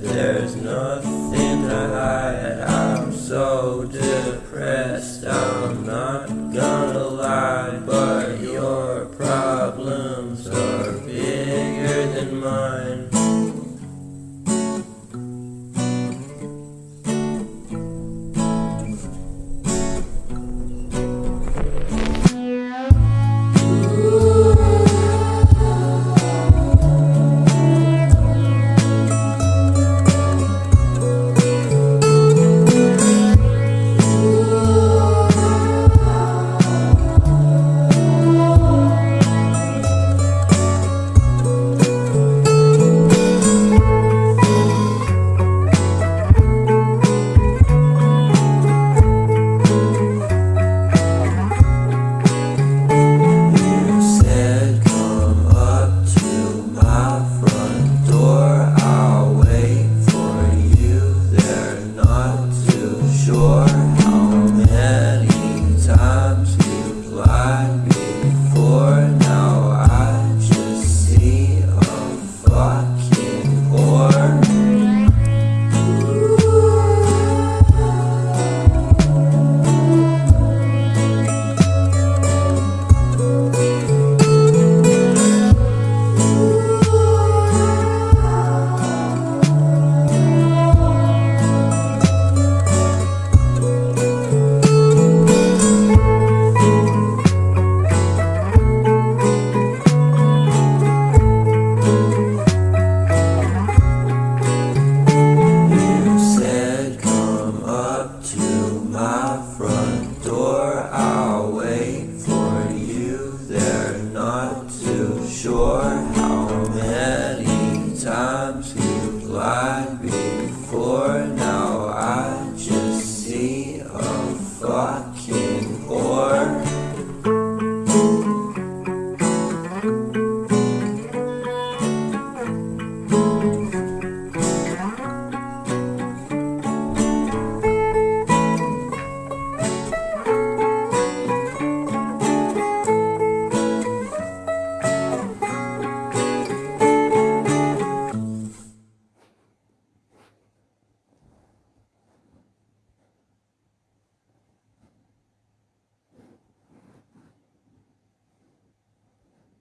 there's nothing to hide. I'm so depressed, I'm not gonna lie. But your problems are bigger than mine. anos.